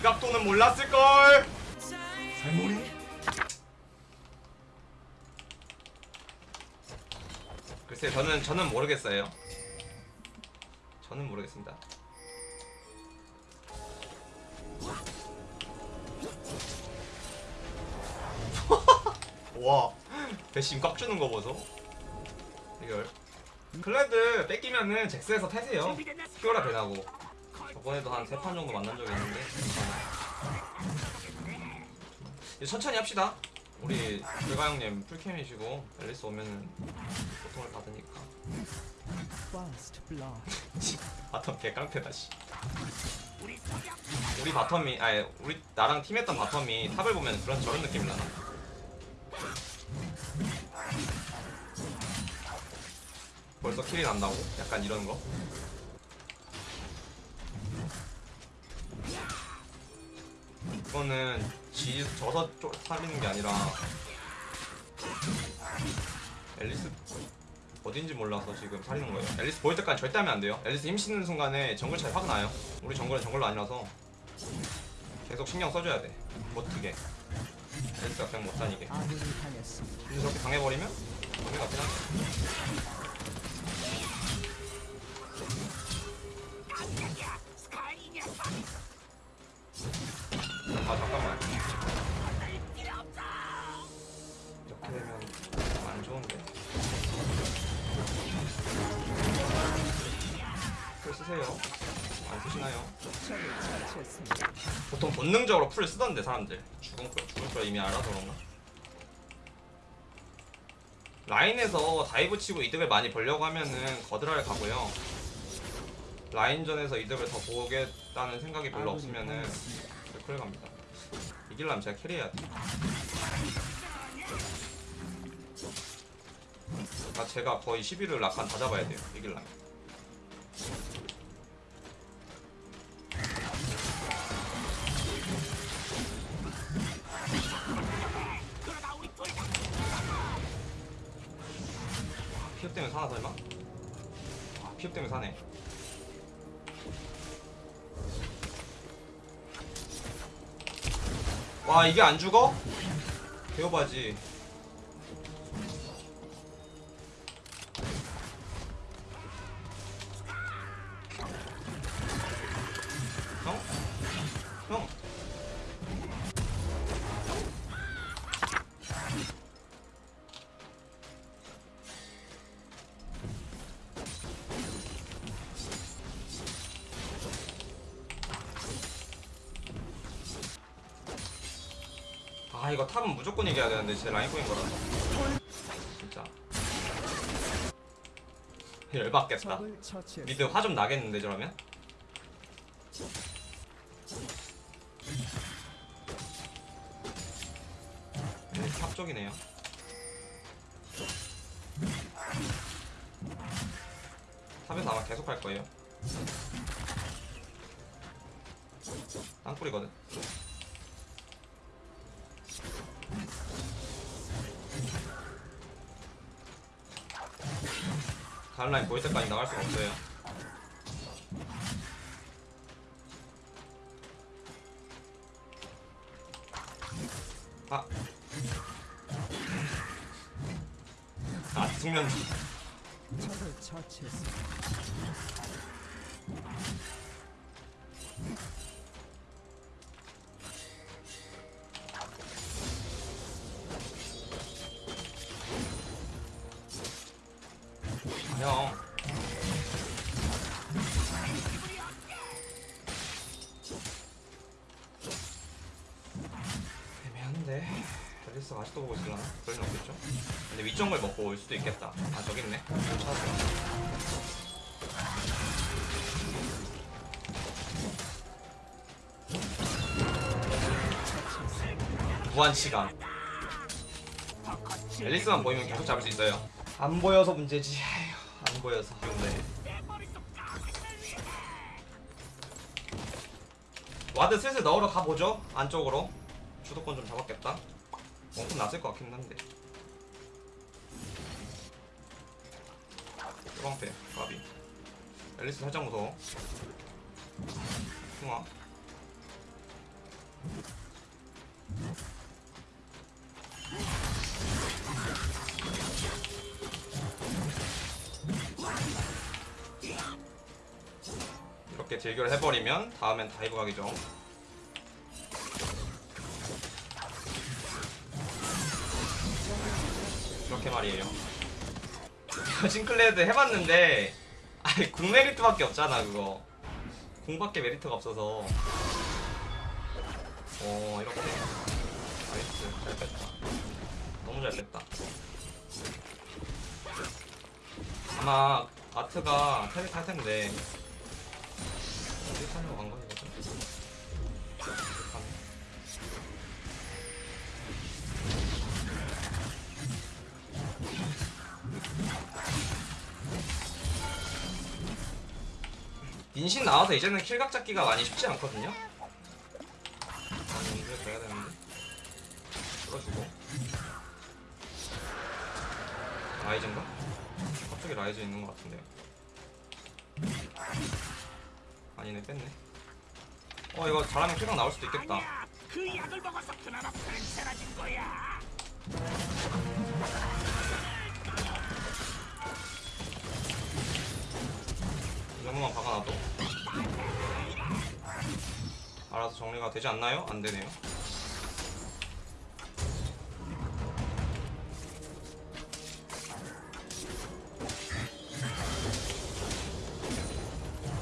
이 각도는 몰랐을걸. 살모리 글쎄 저는 저는 모르겠어요. 저는 모르겠습니다. 와. 배심 꽉 주는 거 보소. 이걸. 클레드 뺏기면은 잭스에서 태세요. 피오라 배나고 저번에도 한 세 판 정도 만난 적이 있는데 이제 천천히 합시다 우리 불가 형님 풀캠이시고 앨리스 오면은 고통을 받으니까. 바텀 개깡패다 씨 우리 바텀이 아니 우리 나랑 팀했던 바텀이 탑을 보면 그런 저런 느낌이 나나 벌써 킬이 난다고? 약간 이런 거? 이거는 지 져서 쪼, 살리는 게 아니라 앨리스 어딘지 몰라서 지금 살리는 거예요. 앨리스 보일 때까지 절대 하면 안 돼요. 앨리스 힘 씻는 순간에 정글 차이 확 나요. 우리 정글은 정글로 아니라서 계속 신경 써줘야 돼. 못 트게. 앨리스가 그냥 못 다니게. 근데 저렇게 당해버리면 정글 같긴 한데. 아 잠깐만. 이렇게 되면 안 좋은데. 풀 쓰세요. 안 쓰시나요? 보통 본능적으로 풀 쓰던데 사람들 죽은 걸 죽을 걸 이미 알아서 그런가? 라인에서 다이브 치고 이득을 많이 벌려고 하면은 거드라를 가고요 라인전에서 이득을 더 보겠다는 생각이 별로 없으면은. 그걸 갑니다 이길라면 제가 캐리해야 돼. 아, 제가 거의 11을 락한 다 잡아야 돼요. 이길라면 와 이게 안 죽어? 개오바지. 아 이거 top은 무조건 이겨야 되는데 제 라인 꼬인 거라서. 진짜. 열받겠다. mid 화 좀 나겠는데 저러면? 네, top 쪽이네요. top에서 아마 계속 할 거예요. 땅굴이거든 다른 라인 보일 때까지 나갈 수가 없어요 아. 아, 숙면지. 적을 처치했습니다. 한데. 앨리스가 아직도 보고 있으려나? 그럴 일 없겠죠? 근데 위쪽을 먹고 올 수도 있겠다. 아, 저기 있네. 찾았어. 무한 시간. 앨리스만 보이면 계속 잡을 수 있어요. 안 보여서 문제지. 아휴, 안 보여서. 네. 와드 슬슬 넣으러 가보죠. 안쪽으로. 주도권 좀 잡았겠다. 원금 났을 것 같긴 한데. 뚜방패, 가비. 앨리스 살짝 무서워. 숭아. 이렇게 딜교를 해버리면 다음엔 dive 각이죠. 그렇게 말이에요. 싱클레드 해봤는데 아니 궁 메리트밖에 없잖아 그거. 궁밖에 메리트가 없어서. 어 이렇게. nice 잘 뺐다. 너무 잘 뺐다. 아마 아트가 테리 탈 텐데. 어디 타려고 간 거지 인신 나와서 이제는 킬각 잡기가 많이 쉽지 않거든요. 많이 연습해 줘야 되는데. 풀어주고. 라이즈인가? 갑자기 라이즈 있는 것 같은데요. 아니네 뺐네. 어 이거 잘하면 kill각 나올 수도 있겠다. 그 약을 먹어서 그나마 괜찮아진 거야. 이 정도만 박아놔도 알아서 정리가 되지 않나요? 안 되네요.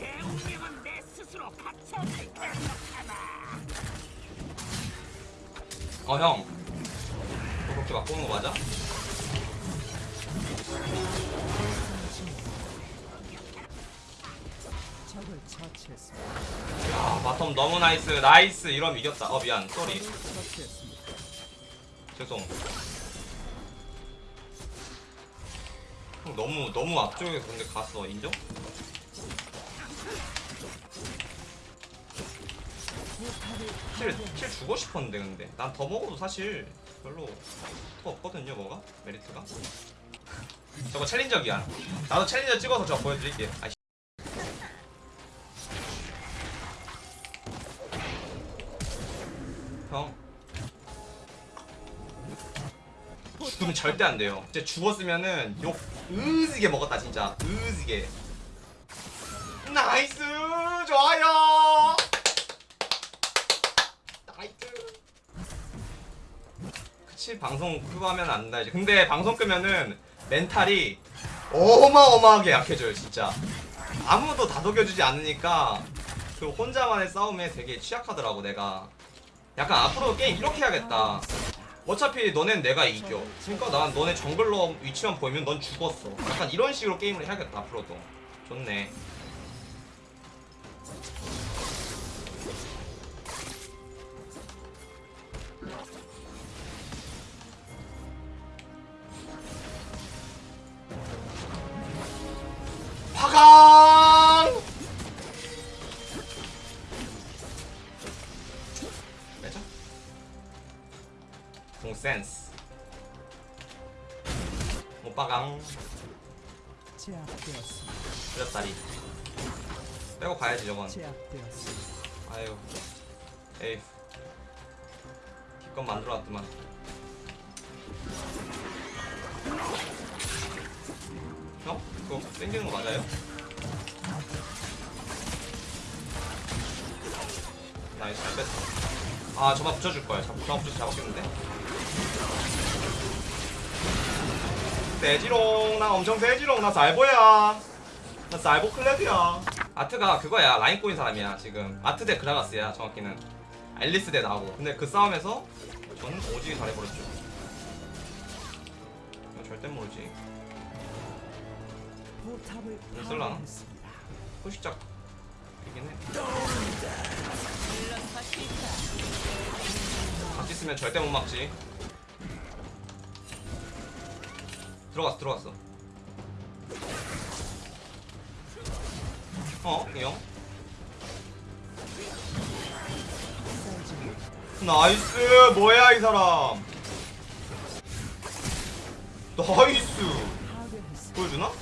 내 운명은 내 스스로 갖춰질 거잖아. 어 형. 야 bottom 너무 nice nice 이러면 이겼다. 어 미안 sorry. 죄송. 형 너무 너무 앞쪽에 근데 갔어 인정? kill, kill 주고 싶었는데 근데 난 더 먹어도 사실 별로 더 없거든요 뭐가 메리트가 저거 챌린저기야 나도 challenger 찍어서 저거 보여드릴게요 아이씨 죽으면 절대 안 돼요. 진짜 죽었으면은 욕 으지게 먹었다 진짜 으지게 nice 좋아요 nice 그치 방송 하면 안 되지 근데 방송 끄면은 멘탈이 어마어마하게 약해져요 진짜. 아무도 다독여주지 않으니까 그 혼자만의 싸움에 되게 취약하더라고 내가. 약간 앞으로 게임 이렇게 해야겠다 어차피 너넨 내가 이겨. 그러니까 난 너네 정글러 위치만 보이면 넌 죽었어. 약간 이런 식으로 게임을 해야겠다 앞으로도. 좋네 오빠강. 그렸다리 빼고 가야지 저건. 아유 에이 기껏 만들어놨더만 형? 그거 땡기는 거 맞아요? 나이스 잘 뺐어 아 저만 붙여줄걸 저만 붙여서 잡았겠는데 세지롱 나 엄청 세지롱 나 쌀보야. 나 쌀보 클랩이야. 아트가 그거야 라인 꼬인 사람이야 지금. 아트 대 그라가스야 정확히는. 앨리스 대 나고. 근데 그 싸움에서 저는 오지게 잘해버렸죠. 절대 모르지. 쓸라나? 후식작 이긴 해? 같이 쓰면 절대 못 막지 들어갔어 들어갔어 어? 이형 나이스 뭐야 이 사람 나이스. 보여주나?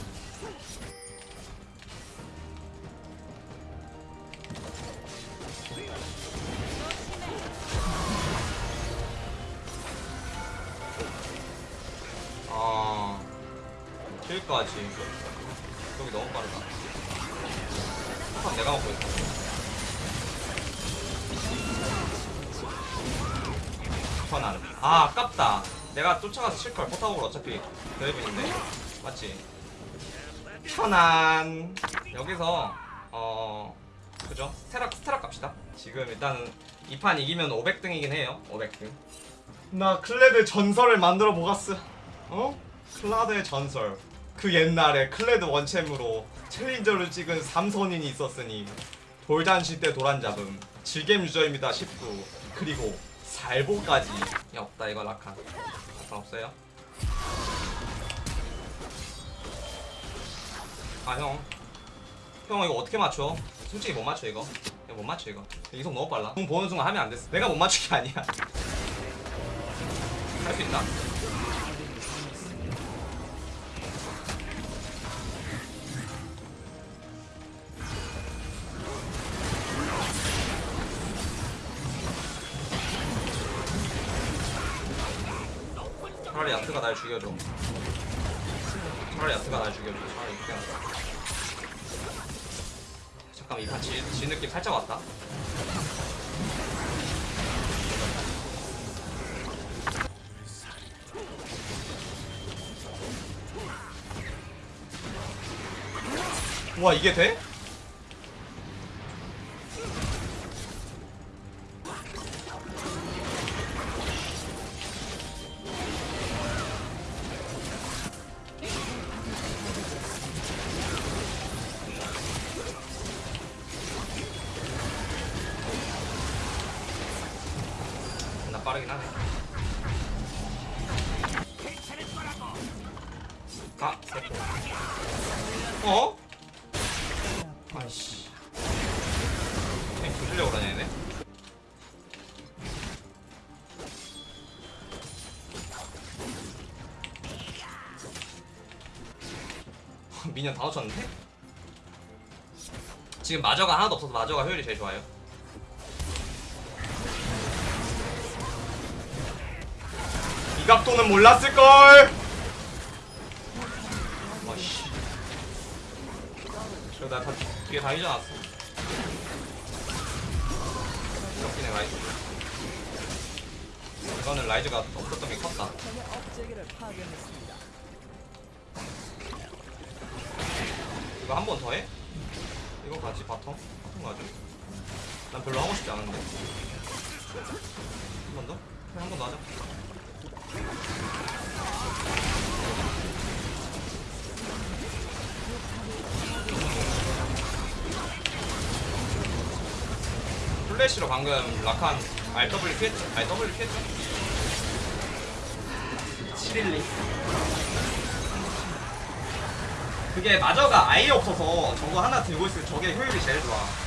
여기까지 여기 너무 빠르다 top 내가 먹고 있어. 천안 아 아깝다. 내가 쫓아가서 칠걸. 포탑으로 어차피 드래곤인데. 맞지? 천안. 여기서 어 그죠? 스테락 스테락 갑시다. 지금 일단은 이 판 이기면 500등이긴 해요. 500등. 나 클레드 전설을 만들어 보갔어. 어? 클라드의 전설 그 옛날에 클레드 원챔으로 챌린저를 찍은 삼선인이 있었으니 돌잔치 때 도란 잡음 질겜 유저입니다 19 그리고 살보까지. 야 없다 이거 라칸 라칸 없어요? 아형. 형 이거 어떻게 맞춰? 솔직히 못 맞춰 이거. 못 맞춰 이거. 이속 너무 빨라. 공 보는 순간 하면 안 됐어. 내가 못게 아니야. 할 수 있다 차라리 야트가 날 죽여줘. 차라리 야트가 날 죽여줘. 차라리 하자. 잠깐 이판 지, 지 느낌 살짝 왔다. 와 이게 돼? 빠르긴 하네. 아 세포 어? 아이씨 그냥 부수려고 그러냐 얘네 미니언 다 놓쳤는데? 지금 마저가 하나도 없어서 마저가 효율이 제일 좋아요 이 각도는 몰랐을걸 와씨 저나다 뒤에 다 잊어놨어 이렇게 라이즈 이거는 라이즈가 없었던 게 컸다. 이거 한 번 더 해? 이거 같이 바텀? 바텀 가죠 난 별로 하고 싶지 않은데 한 번 더? 그래 한번 더 하자 플래시로 방금 라칸 RW 피했죠? RW 피했죠? 712 그게 마저가 아예 없어서 저거 하나 들고 있을 때 저게 효율이 제일 좋아